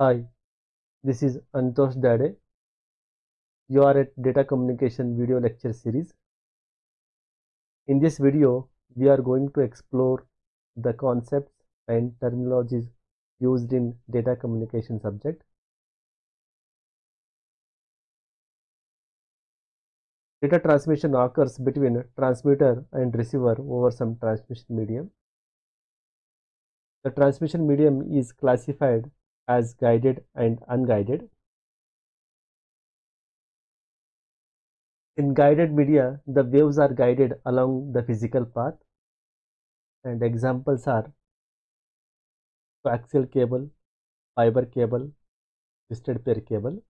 Hi, this is Antosh Dade. You are at Data Communication video lecture series. In this video, we are going to explore the concepts and terminologies used in data communication subject. Data transmission occurs between transmitter and receiver over some transmission medium. The transmission medium is classified as guided and unguided. In guided media, the waves are guided along the physical path and examples are coaxial cable, fiber cable, twisted pair cable.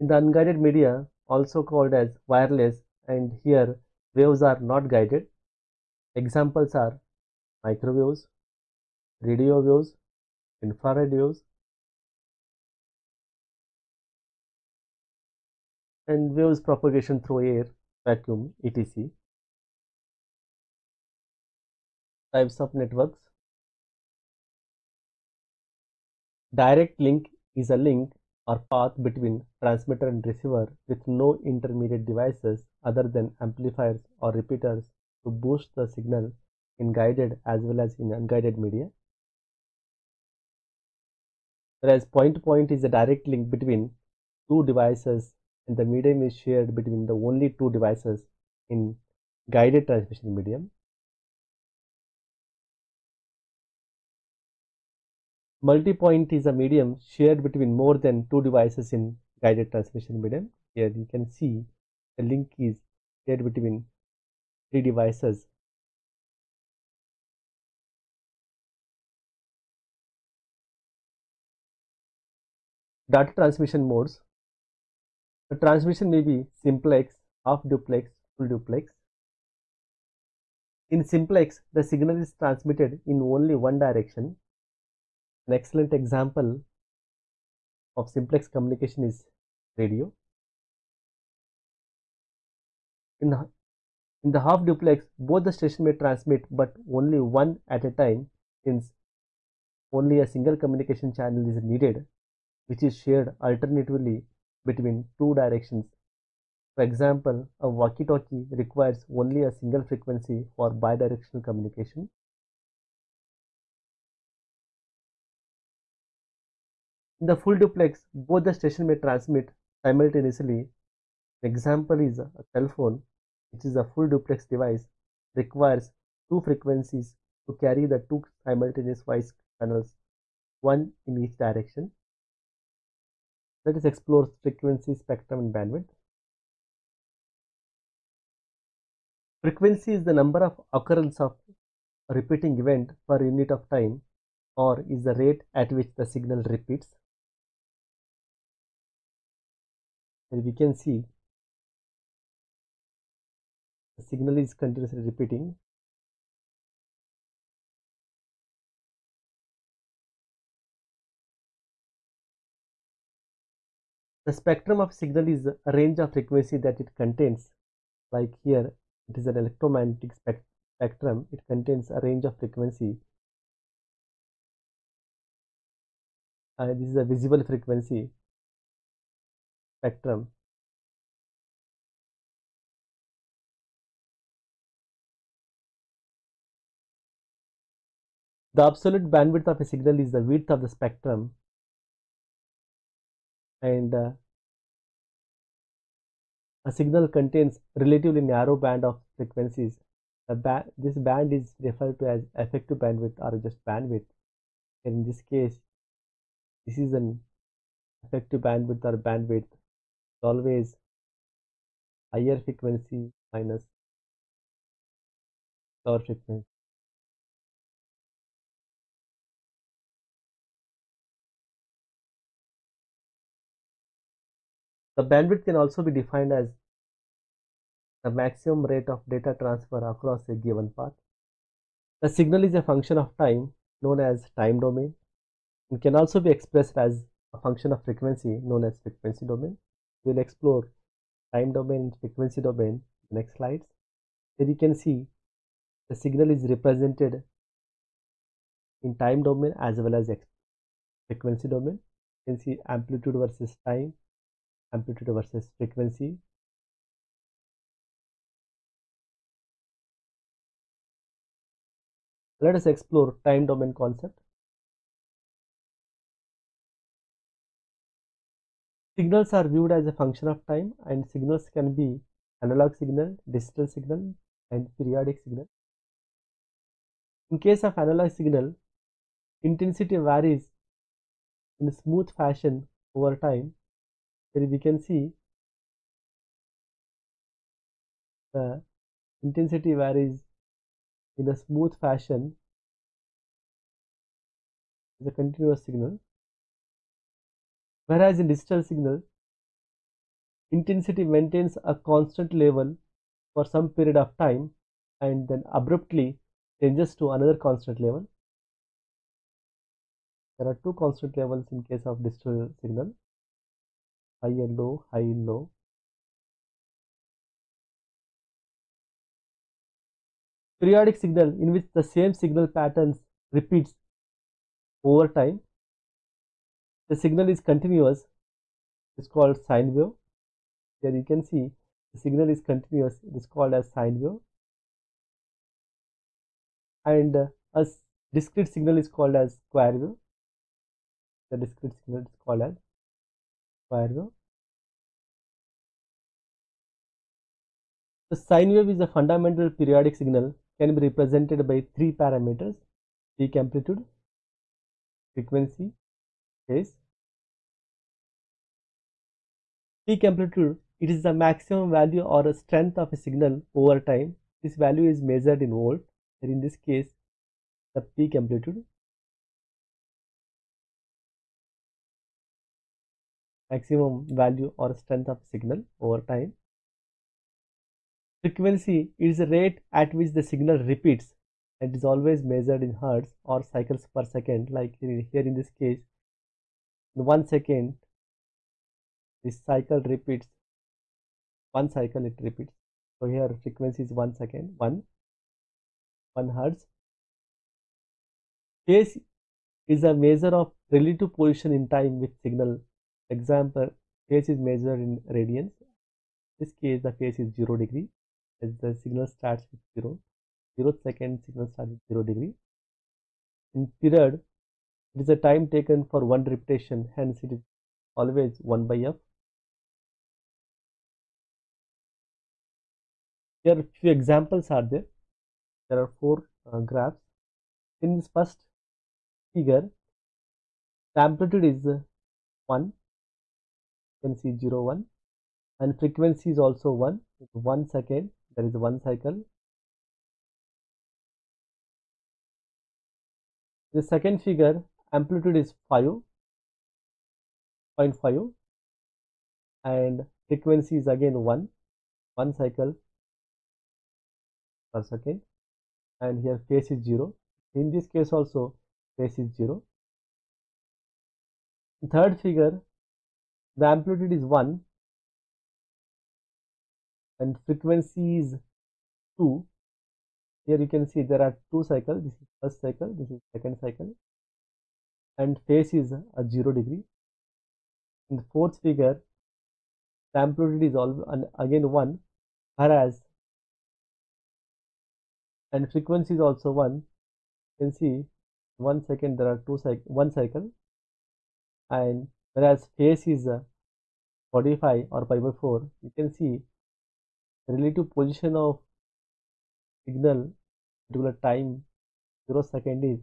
In the unguided media, also called as wireless and here waves are not guided. Examples are microwaves, radio waves, infrared waves, and waves propagation through air, vacuum, etc. Types of networks. Direct link is a link or path between transmitter and receiver with no intermediate devices other than amplifiers or repeaters to boost the signal in guided as well as in unguided media. Whereas point-to-point -point is a direct link between two devices and the medium is shared between the only two devices in guided transmission medium. Multi-point is a medium shared between more than two devices in guided transmission medium. Here you can see the link is shared between three devices Data transmission modes. The transmission may be simplex, half duplex, full duplex. In simplex, the signal is transmitted in only one direction. An excellent example of simplex communication is radio. In the, in the half duplex, both the station may transmit but only one at a time since only a single communication channel is needed which is shared alternatively between two directions. For example, a walkie-talkie requires only a single frequency for bidirectional communication. In the full duplex, both the station may transmit simultaneously. An example is a cell phone, which is a full duplex device, requires two frequencies to carry the two simultaneous voice channels, one in each direction. Let us explore frequency, spectrum and bandwidth. Frequency is the number of occurrence of a repeating event per unit of time or is the rate at which the signal repeats. And we can see the signal is continuously repeating The spectrum of signal is a range of frequency that it contains. Like here, it is an electromagnetic spect spectrum. It contains a range of frequency. Uh, this is a visible frequency spectrum. The absolute bandwidth of a signal is the width of the spectrum and uh, a signal contains relatively narrow band of frequencies. Ba this band is referred to as effective bandwidth or just bandwidth. And in this case, this is an effective bandwidth or bandwidth. It's always higher frequency minus lower frequency. The bandwidth can also be defined as the maximum rate of data transfer across a given path. The signal is a function of time known as time domain and can also be expressed as a function of frequency known as frequency domain. We will explore time domain and frequency domain in the next slides. Here you can see the signal is represented in time domain as well as frequency domain. You can see amplitude versus time, amplitude versus frequency. Let us explore time domain concept. Signals are viewed as a function of time and signals can be analog signal, digital signal and periodic signal. In case of analog signal, intensity varies in a smooth fashion over time. Here we can see the intensity varies in a smooth fashion as a continuous signal. Whereas in digital signal, intensity maintains a constant level for some period of time and then abruptly changes to another constant level. There are two constant levels in case of digital signal, high and low, high and low. Periodic signal in which the same signal patterns repeats over time. The signal is continuous, it's called sine wave. Here you can see the signal is continuous, it is called as sine wave and uh, a discrete signal is called as square wave the discrete signal is called as wave the sine wave is a fundamental periodic signal can be represented by three parameters peak amplitude frequency phase. Peak amplitude it is the maximum value or strength of a signal over time. This value is measured in volt and in this case the peak amplitude maximum value or strength of signal over time. Frequency is the rate at which the signal repeats. And is always measured in hertz or cycles per second like here in this case. In one second this cycle repeats. One cycle it repeats. So here frequency is one second one 1 hertz. Phase is a measure of relative position in time with signal. Example, phase is measured in radians. This case, the phase is 0 degree as the signal starts with 0. 0 second signal starts with 0 degree. In period, it is a time taken for one repetition, hence it is always 1 by f. Here few examples are there there are four uh, graphs in this first figure the amplitude is uh, 1 can see 0 1 and frequency is also 1 1 second there is one cycle. The second figure amplitude is 5.5 and frequency is again 1 1 cycle per second. And here phase is 0 in this case also phase is 0 third figure the amplitude is 1 and frequency is 2 here you can see there are two cycles. This is first cycle this is second cycle. And phase is a 0 degree. In the fourth figure the amplitude is all again 1 whereas and frequency is also 1 you can see one second there are two cycle one cycle. And whereas phase is uh, 45 or pi by 4 you can see relative position of signal particular time 0 second is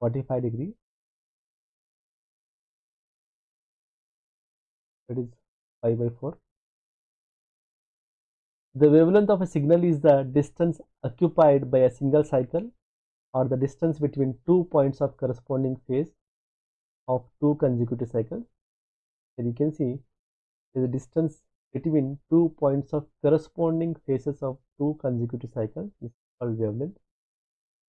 45 degree. That is pi by 4 the wavelength of a signal is the distance occupied by a single cycle or the distance between two points of corresponding phase of two consecutive cycles. Here you can see the distance between two points of corresponding phases of two consecutive cycles is called wavelength.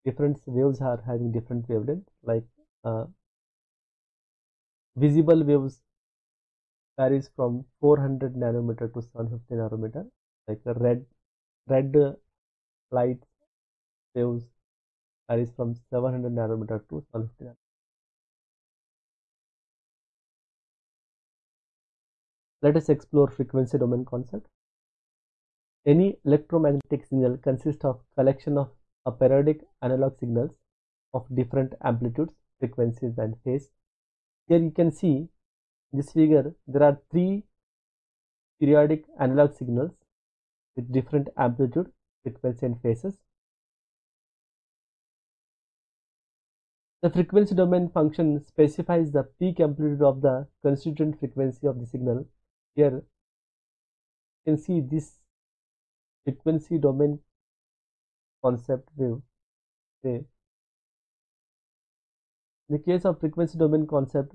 Different waves are having different wavelength like uh, visible waves varies from 400 nanometer to 750 nanometer like the red red light waves varies from 700 nanometer to 150 nanometer. Let us explore frequency domain concept. Any electromagnetic signal consists of collection of a periodic analog signals of different amplitudes, frequencies and phase. Here you can see this figure there are three periodic analog signals with different amplitude, frequency and phases. The frequency domain function specifies the peak amplitude of the constituent frequency of the signal. Here you can see this frequency domain concept view. Okay. In the case of frequency domain concept,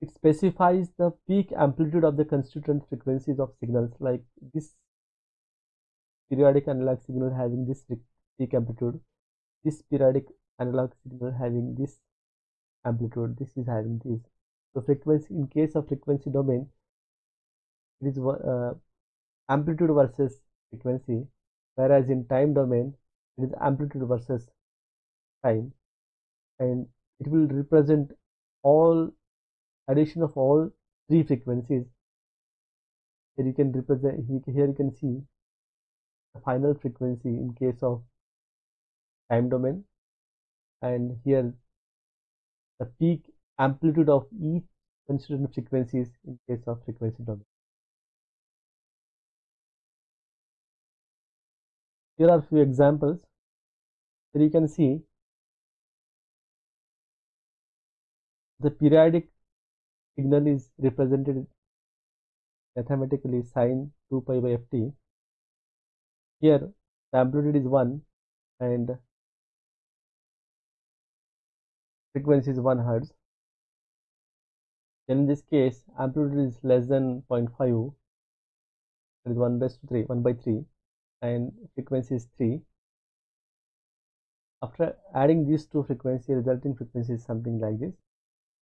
it specifies the peak amplitude of the constituent frequencies of signals like this periodic analog signal having this peak amplitude, this periodic analog signal having this amplitude, this is having this. So frequency in case of frequency domain, it is uh, amplitude versus frequency whereas in time domain it is amplitude versus time and it will represent all addition of all three frequencies. Here you can represent here you can see the final frequency in case of time domain and here the peak amplitude of each constituent frequencies in case of frequency domain Here are few examples. Here you can see the periodic signal is represented mathematically sine 2 pi by ft. Here the amplitude is 1 and frequency is 1 hertz. In this case amplitude is less than 0.5 that is 1 by 3 1 by 3 and frequency is 3 after adding these two frequency resulting frequency is something like this.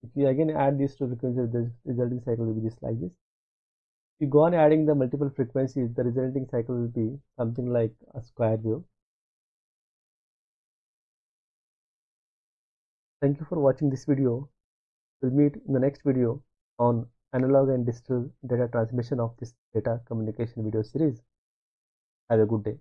If you again add these two frequencies the resulting cycle will be just like this. If you go on adding the multiple frequencies the resulting cycle will be something like a square wave thank you for watching this video we'll meet in the next video on analog and digital data transmission of this data communication video series have a good day.